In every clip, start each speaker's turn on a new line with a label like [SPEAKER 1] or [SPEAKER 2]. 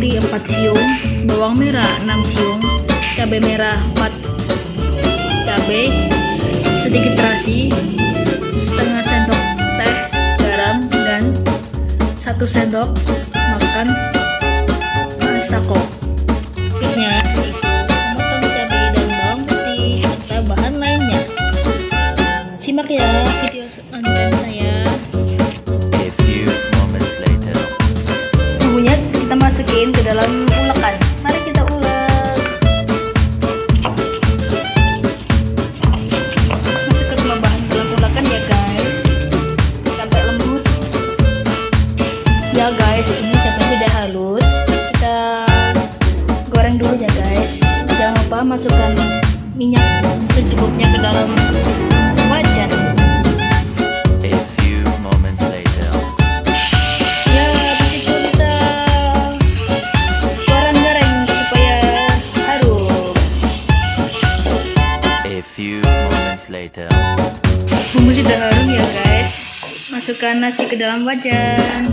[SPEAKER 1] putih 4 siung, bawang merah 6 siung, cabai merah 4 cabai, sedikit terasi, setengah sendok teh, garam, dan 1 sendok makan masako. Tipnya, potong cabai dan bawang putih serta bahan lainnya. Simak ya video selanjutnya. Masukin ke dalam ulekan. Mari kita ulek. Masukkan semua bahan dalam ulekan ya guys. Sampai lembut. Ya guys ini cabai sudah halus. Kita goreng dulu ya guys. Jangan lupa masukkan minyak secukupnya ke dalam wajan
[SPEAKER 2] later.
[SPEAKER 1] Bumbu sudah harum ya guys. Masukkan nasi ke dalam wajan.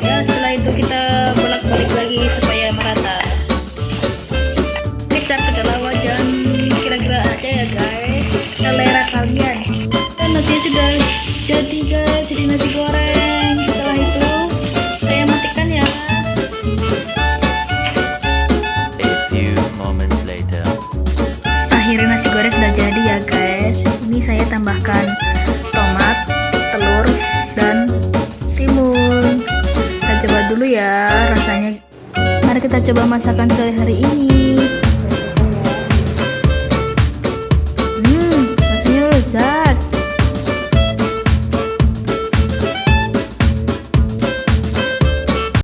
[SPEAKER 1] Ya, setelah itu kita bolak-balik lagi supaya merata. Kita ke dalam wajan kira-kira aja ya guys. Selera kalian. Dan nasi sudah jadi guys, jadi nasi tambahkan tomat, telur, dan timun. Kita coba dulu ya rasanya. Mari kita coba masakan sore hari ini.